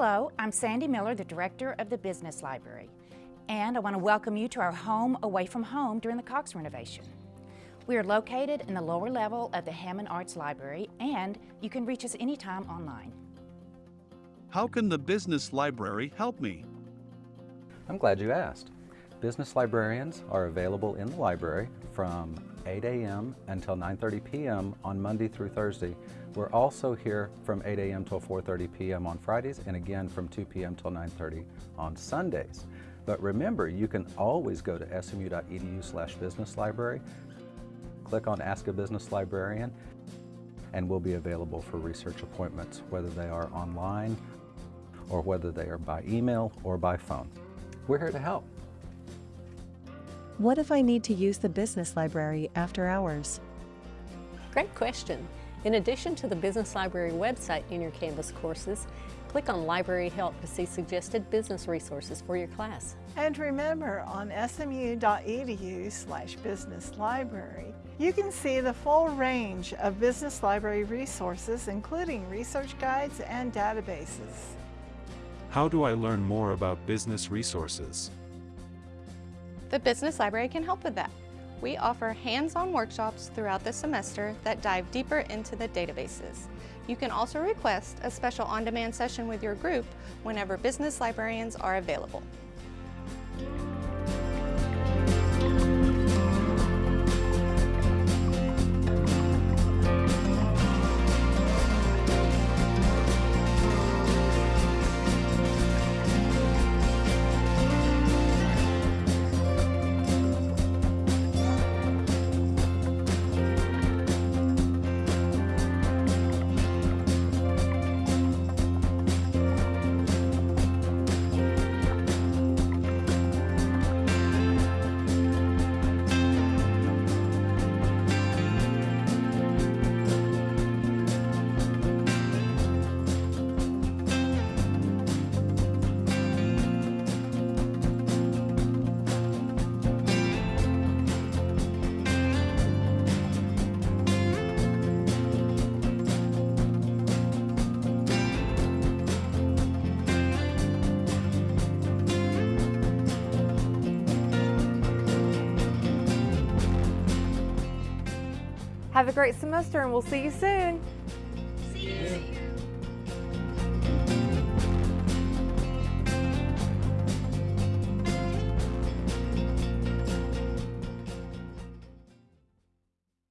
Hello, I'm Sandy Miller, the Director of the Business Library, and I want to welcome you to our home away from home during the Cox renovation. We are located in the lower level of the Hamon Arts Library, and you can reach us anytime online. How can the Business Library help me? I'm glad you asked. Business librarians are available in the library from 8 a.m. until 9.30 p.m. on Monday through Thursday. We're also here from 8 a.m. till 4.30 p.m. on Fridays and again from 2 p.m. till 9.30 on Sundays. But remember, you can always go to smu.edu slash business library, click on Ask a Business Librarian, and we'll be available for research appointments, whether they are online or whether they are by email or by phone. We're here to help. What if I need to use the business library after hours? Great question. In addition to the Business Library website in your Canvas courses, click on Library Help to see suggested business resources for your class. And remember, on smu.edu slash business library, you can see the full range of business library resources, including research guides and databases. How do I learn more about business resources? The Business Library can help with that. We offer hands-on workshops throughout the semester that dive deeper into the databases. You can also request a special on-demand session with your group whenever business librarians are available. Have a great semester and we'll see you soon.